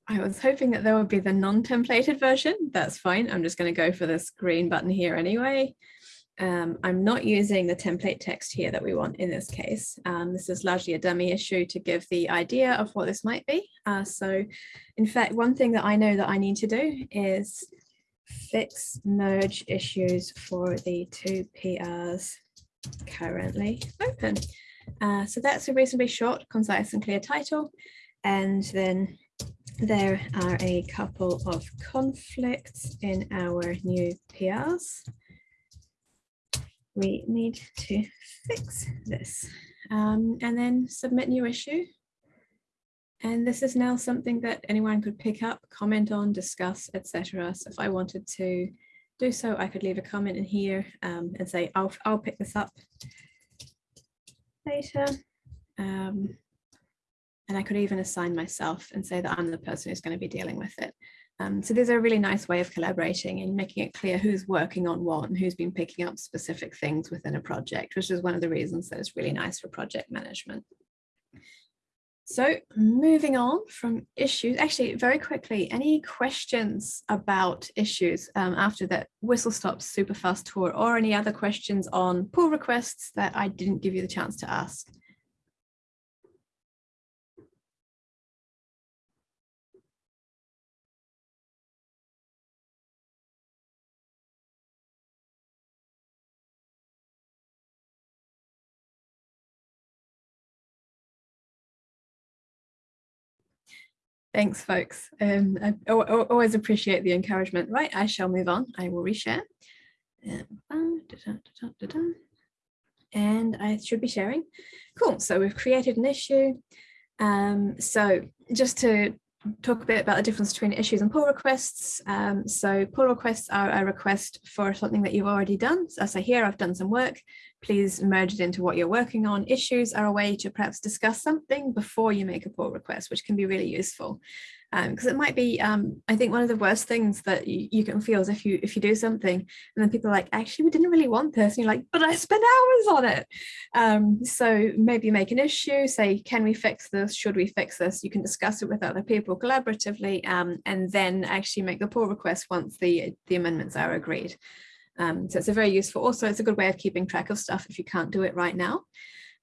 I was hoping that there would be the non-templated version. That's fine. I'm just going to go for this green button here anyway. Um, I'm not using the template text here that we want in this case. Um, this is largely a dummy issue to give the idea of what this might be. Uh, so in fact, one thing that I know that I need to do is fix merge issues for the two PRs currently open. Uh, so that's a reasonably short, concise and clear title. And then there are a couple of conflicts in our new PRs. We need to fix this um, and then submit new issue. And this is now something that anyone could pick up, comment on, discuss, etc. So if I wanted to do so, I could leave a comment in here um, and say, I'll, I'll pick this up. later. Um, and I could even assign myself and say that I'm the person who's going to be dealing with it. Um, so there's a really nice way of collaborating and making it clear who's working on what and who's been picking up specific things within a project, which is one of the reasons that it's really nice for project management. So moving on from issues, actually very quickly, any questions about issues um, after that whistle stop super fast tour or any other questions on pull requests that I didn't give you the chance to ask? Thanks, folks. Um, I, always appreciate the encouragement. Right, I shall move on. I will reshare. And I should be sharing. Cool. So we've created an issue. Um, so just to talk a bit about the difference between issues and pull requests. Um, so pull requests are a request for something that you've already done. So I hear, I've done some work, please merge it into what you're working on. Issues are a way to perhaps discuss something before you make a pull request, which can be really useful. Because um, it might be um, I think one of the worst things that you, you, can feel is if you if you do something and then people are like actually we didn't really want this and you're like but I spent hours on it. Um, so maybe make an issue say can we fix this? Should we fix this? You can discuss it with other people collaboratively um, and then actually make the pull request once the the amendments are agreed um, so it's a very useful also it's a good way of keeping track of stuff if you can't do it right now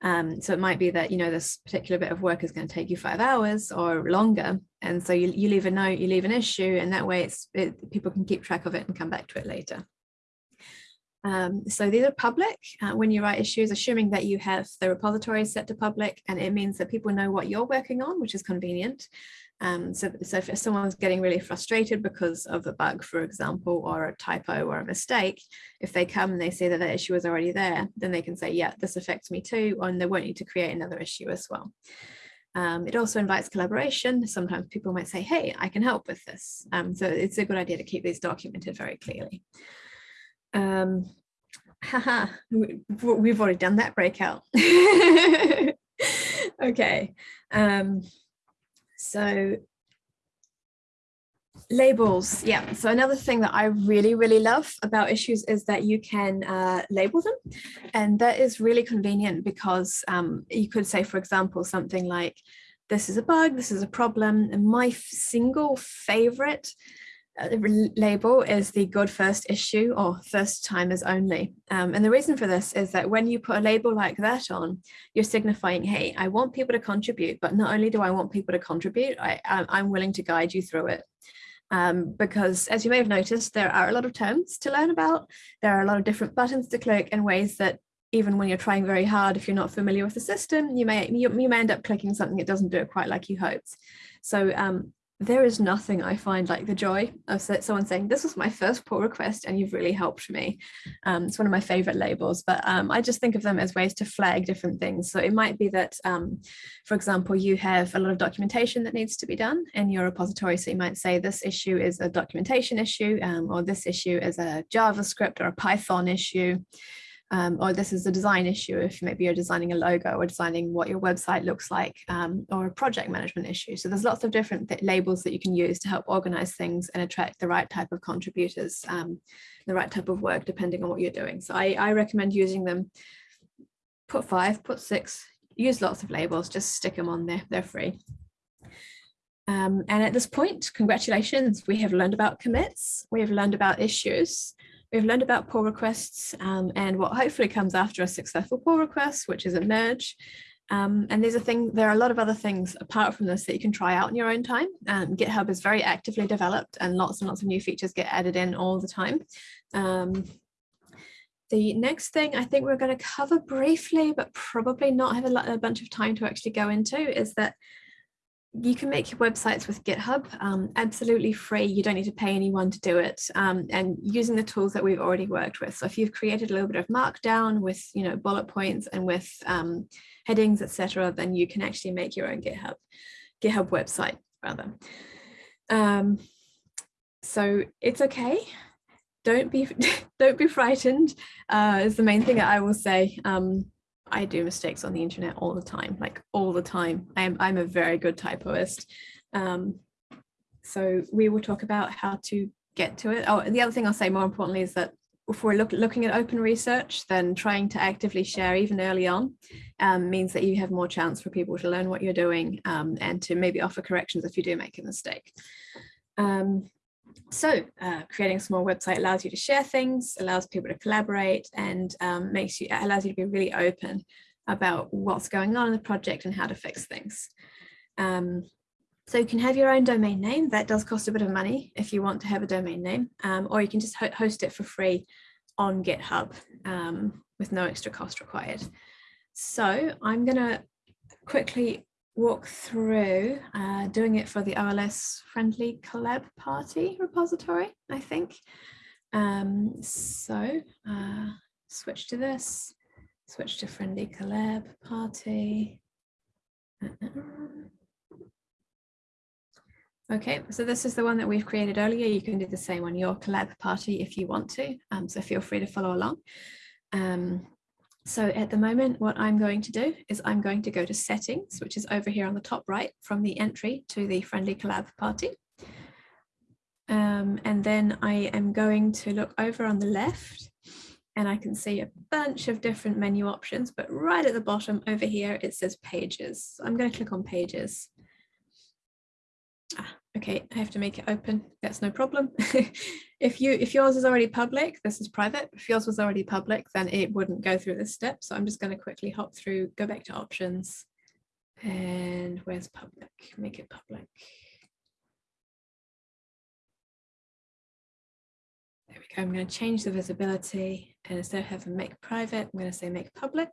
um, so it might be that, you know, this particular bit of work is going to take you five hours or longer. And so you, you leave a note, you leave an issue, and that way it's it, people can keep track of it and come back to it later. Um, so these are public uh, when you write issues, assuming that you have the repository set to public, and it means that people know what you're working on, which is convenient. Um, so, so if someone's getting really frustrated because of a bug, for example, or a typo or a mistake, if they come and they see that the issue is already there, then they can say, yeah, this affects me too, and they won't need to create another issue as well. Um, it also invites collaboration. Sometimes people might say, hey, I can help with this. Um, so it's a good idea to keep these documented very clearly. Um, haha, we've already done that breakout. okay. Um, so labels yeah. So another thing that i really really love about issues is that you can uh, label them. And that is really convenient because um, you could say for example something like this is a bug this is a problem and my single favorite label is the good first issue or first timers only. Um, and the reason for this is that when you put a label like that on, you're signifying, hey, I want people to contribute, but not only do I want people to contribute, I, I'm willing to guide you through it. Um, because as you may have noticed, there are a lot of terms to learn about. There are a lot of different buttons to click and ways that even when you're trying very hard, if you're not familiar with the system, you may you, you may end up clicking something that doesn't do it quite like you hoped. So um, there is nothing I find like the joy of someone saying, this was my first pull request and you've really helped me. Um, it's one of my favorite labels, but um, I just think of them as ways to flag different things. So it might be that, um, for example, you have a lot of documentation that needs to be done in your repository. So you might say this issue is a documentation issue, um, or this issue is a JavaScript or a Python issue um, or this is a design issue if maybe you're designing a logo or designing what your website looks like um, or a project management issue. So there's lots of different labels that you can use to help organize things and attract the right type of contributors, um, the right type of work depending on what you're doing. So I, I recommend using them, put five, put six, use lots of labels, just stick them on there, they're free. Um, and at this point, congratulations, we have learned about commits, we have learned about issues, We've learned about pull requests um, and what hopefully comes after a successful pull request, which is a merge. Um, and there's a thing, there are a lot of other things apart from this that you can try out in your own time. Um, GitHub is very actively developed and lots and lots of new features get added in all the time. Um, the next thing I think we're going to cover briefly, but probably not have a, a bunch of time to actually go into is that you can make your websites with GitHub um, absolutely free. You don't need to pay anyone to do it. Um, and using the tools that we've already worked with. So if you've created a little bit of markdown with, you know, bullet points and with um, headings, etc., then you can actually make your own GitHub, GitHub website rather. Um, so it's okay. Don't be don't be frightened. Uh, is the main thing I will say. I do mistakes on the internet all the time, like all the time. I'm, I'm a very good typoist. Um, so we will talk about how to get to it. Oh, the other thing I'll say more importantly is that if we're look, looking at open research, then trying to actively share even early on um, means that you have more chance for people to learn what you're doing um, and to maybe offer corrections if you do make a mistake. Um, so uh, creating a small website allows you to share things, allows people to collaborate and um, makes you allows you to be really open about what's going on in the project and how to fix things. Um, so you can have your own domain name. That does cost a bit of money if you want to have a domain name, um, or you can just ho host it for free on GitHub um, with no extra cost required. So I'm going to quickly walk through uh, doing it for the RLS friendly collab party repository, I think. Um, so uh, switch to this, switch to friendly collab party. Uh -uh. Okay, so this is the one that we've created earlier. You can do the same on your collab party if you want to, um, so feel free to follow along. Um, so at the moment, what I'm going to do is I'm going to go to settings, which is over here on the top right from the entry to the friendly collab party. Um, and then I am going to look over on the left and I can see a bunch of different menu options, but right at the bottom over here, it says pages. So I'm going to click on pages. Ah, okay, I have to make it open. That's no problem. if you if yours is already public, this is private. If yours was already public, then it wouldn't go through this step. So I'm just going to quickly hop through, go back to options. And where's public? Make it public. There we go. I'm going to change the visibility and instead of having make private, I'm going to say make public.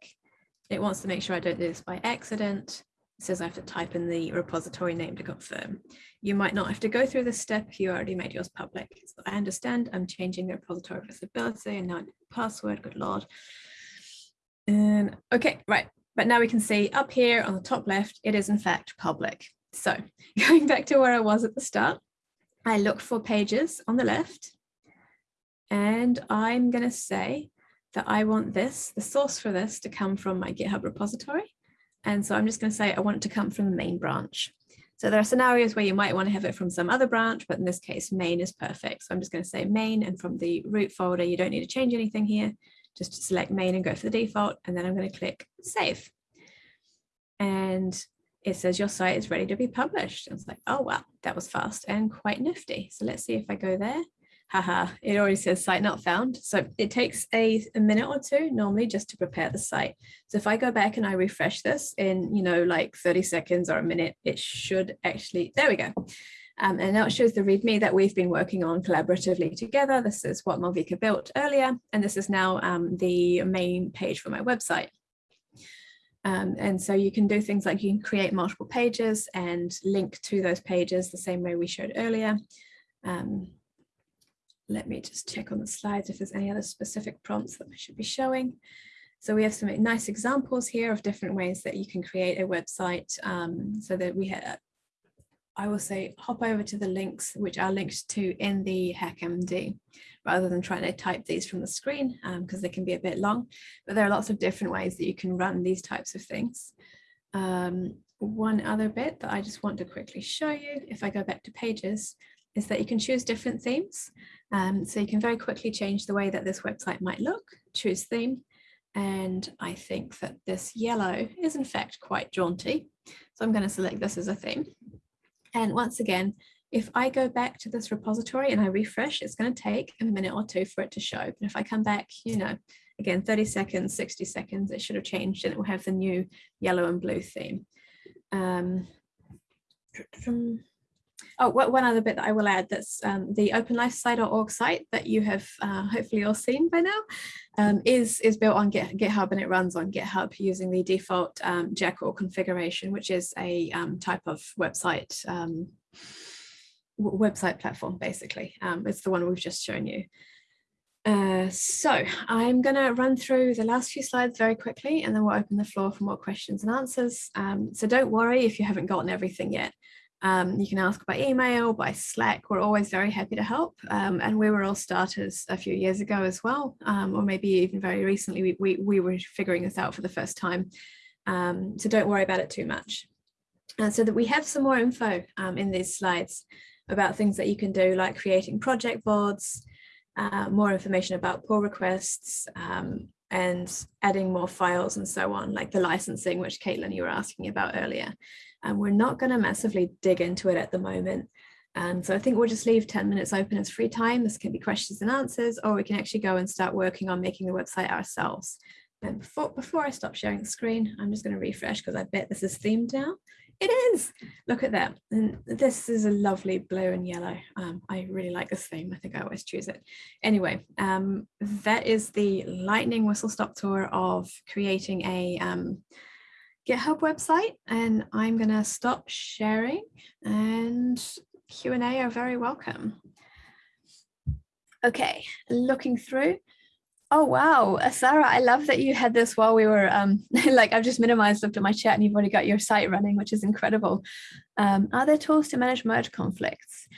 It wants to make sure I don't do this by accident. Says I have to type in the repository name to confirm. You might not have to go through this step you already made yours public. So I understand I'm changing the repository visibility and now password, good Lord. And okay, right. But now we can see up here on the top left, it is in fact public. So going back to where I was at the start, I looked for pages on the left and I'm going to say that I want this, the source for this to come from my GitHub repository. And so I'm just going to say I want it to come from the main branch. So there are scenarios where you might want to have it from some other branch, but in this case, main is perfect. So I'm just going to say main and from the root folder, you don't need to change anything here. Just select main and go for the default. And then I'm going to click save. And it says your site is ready to be published. And it's like, oh, wow, that was fast and quite nifty. So let's see if I go there haha, it already says site not found. So it takes a, a minute or two normally just to prepare the site. So if I go back and I refresh this in, you know, like 30 seconds or a minute, it should actually, there we go. Um, and now it shows the README that we've been working on collaboratively together. This is what Malvika built earlier, and this is now um, the main page for my website. Um, and so you can do things like you can create multiple pages and link to those pages the same way we showed earlier. Um, let me just check on the slides if there's any other specific prompts that I should be showing. So we have some nice examples here of different ways that you can create a website um, so that we have, I will say hop over to the links which are linked to in the HackMD rather than trying to type these from the screen because um, they can be a bit long. But there are lots of different ways that you can run these types of things. Um, one other bit that I just want to quickly show you, if I go back to pages, is that you can choose different themes. Um, so you can very quickly change the way that this website might look, choose theme. And I think that this yellow is in fact quite jaunty. So I'm going to select this as a theme. And once again, if I go back to this repository and I refresh, it's going to take a minute or two for it to show. But if I come back, you know, again, 30 seconds, 60 seconds, it should have changed and it will have the new yellow and blue theme. Um, Oh, one other bit that I will add that's um, the openlifesci.org site that you have uh, hopefully all seen by now um, is, is built on Git, GitHub and it runs on GitHub using the default um, Jekyll configuration, which is a um, type of website um, website platform, basically. Um, it's the one we've just shown you. Uh, so I'm going to run through the last few slides very quickly and then we'll open the floor for more questions and answers. Um, so don't worry if you haven't gotten everything yet. Um, you can ask by email, by Slack. We're always very happy to help. Um, and we were all starters a few years ago as well, um, or maybe even very recently. We, we, we were figuring this out for the first time. Um, so don't worry about it too much. And so that we have some more info um, in these slides about things that you can do, like creating project boards, uh, more information about pull requests, um, and adding more files and so on, like the licensing, which Caitlin, you were asking about earlier. And we're not going to massively dig into it at the moment. And so I think we'll just leave 10 minutes open as free time. This can be questions and answers, or we can actually go and start working on making the website ourselves. And before, before I stop sharing the screen, I'm just going to refresh because I bet this is themed now. It is. Look at that. And this is a lovely blue and yellow. Um, I really like this theme. I think I always choose it. Anyway, um, that is the lightning whistle stop tour of creating a um, GitHub website. And I'm going to stop sharing and Q&A are very welcome. Okay, looking through. Oh, wow. Sarah, I love that you had this while we were um, like, I've just minimized looked at my chat and you've already got your site running, which is incredible. Um, are there tools to manage merge conflicts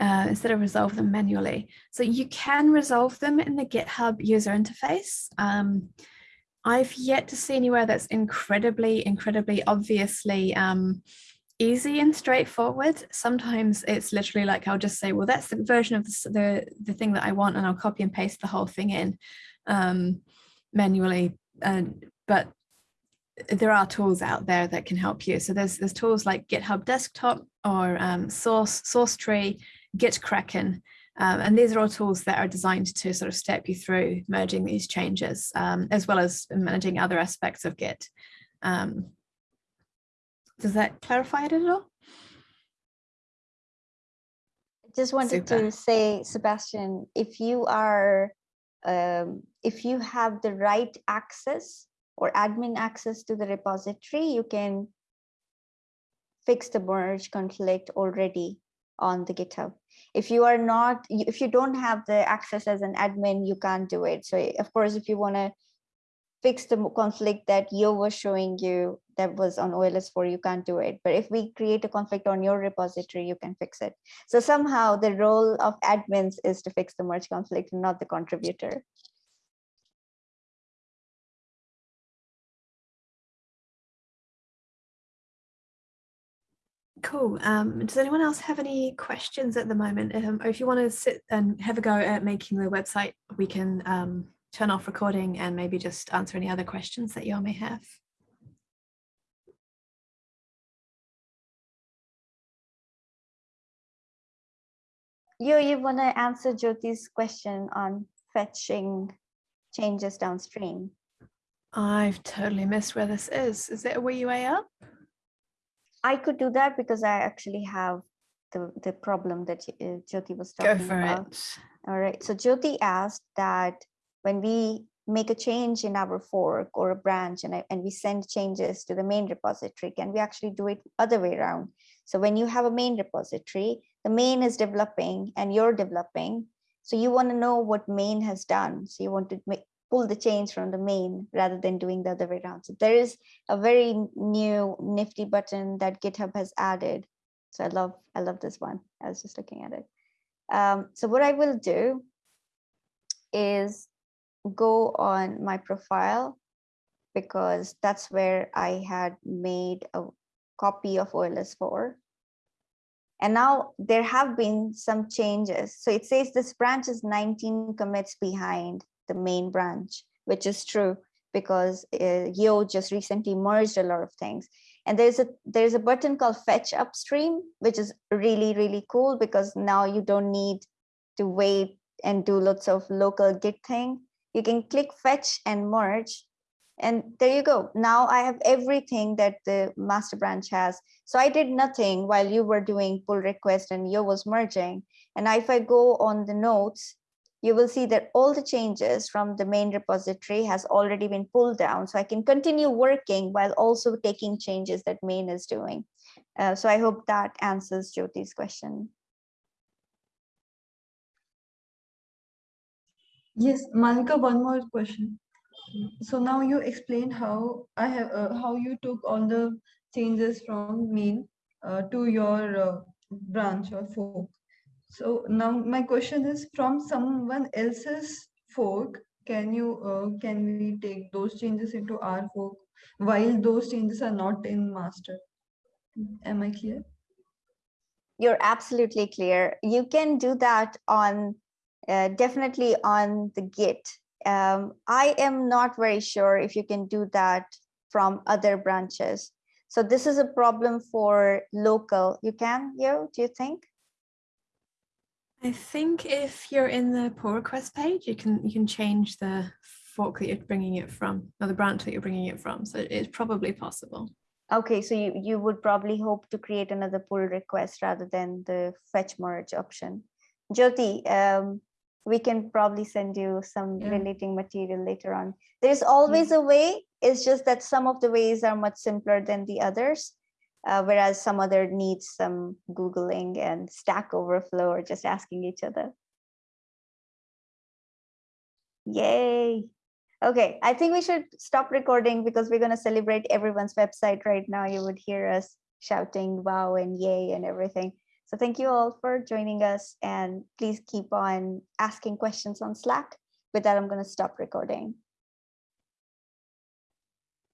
uh, instead of resolve them manually? So you can resolve them in the GitHub user interface. Um, I've yet to see anywhere that's incredibly, incredibly obviously um, easy and straightforward. Sometimes it's literally like I'll just say, well, that's the version of the, the, the thing that I want, and I'll copy and paste the whole thing in um, manually. And but there are tools out there that can help you. So there's there's tools like GitHub Desktop or um, Source SourceTree, GitKraken. Um, and these are all tools that are designed to sort of step you through merging these changes, um, as well as managing other aspects of Git. Um, does that clarify it at all? I just wanted Super. to say, Sebastian, if you are, um, if you have the right access or admin access to the repository, you can fix the merge conflict already on the GitHub. If you are not, if you don't have the access as an admin, you can't do it. So of course, if you want to fix the conflict that Yo was showing you that was on OLS4, you can't do it. But if we create a conflict on your repository, you can fix it. So somehow the role of admins is to fix the merge conflict, not the contributor. Cool. Um, does anyone else have any questions at the moment? Um, or if you want to sit and have a go at making the website, we can um, turn off recording and maybe just answer any other questions that you all may have. Yo, you want to answer Jyoti's question on fetching changes downstream? I've totally missed where this is. Is it a wee way up? I could do that because I actually have the, the problem that uh, Jyoti was Go talking for about. it. All right, so Jyoti asked that when we make a change in our fork or a branch and, I, and we send changes to the main repository, can we actually do it other way around? So when you have a main repository, the main is developing and you're developing. So you want to know what main has done. So you want to make, pull the change from the main rather than doing the other way around. So there is a very new nifty button that GitHub has added. So I love, I love this one. I was just looking at it. Um, so what I will do is go on my profile because that's where I had made a copy of OLS4. And now there have been some changes. So it says this branch is 19 commits behind the main branch, which is true because uh, Yo just recently merged a lot of things. And there's a there's a button called fetch upstream, which is really, really cool because now you don't need to wait and do lots of local git thing. You can click fetch and merge. And there you go. Now I have everything that the master branch has. So I did nothing while you were doing pull request and Yo was merging. And if I go on the notes, you will see that all the changes from the main repository has already been pulled down. So I can continue working while also taking changes that main is doing. Uh, so I hope that answers Jyoti's question. Yes, Malika, one more question. So now you explained how I have uh, how you took all the changes from main uh, to your uh, branch or fork. So now my question is from someone else's fork, can you uh, can we take those changes into our fork while those changes are not in master? Am I clear? You're absolutely clear. You can do that on uh, definitely on the Git. Um, I am not very sure if you can do that from other branches. So this is a problem for local. You can, Yo, do you think? I think if you're in the pull request page, you can you can change the fork that you're bringing it from, or the branch that you're bringing it from. So it's probably possible. Okay, so you, you would probably hope to create another pull request rather than the fetch merge option. Jyoti, um, we can probably send you some Yeah. relating material later on. There's always a way, it's just that some of the ways are much simpler than the others. Uh, whereas some other needs some Googling and Stack Overflow or just asking each other. Yay. Okay, I think we should stop recording because we're going to celebrate everyone's website right now. You would hear us shouting wow and yay and everything. So thank you all for joining us and please keep on asking questions on Slack. With that, I'm going to stop recording.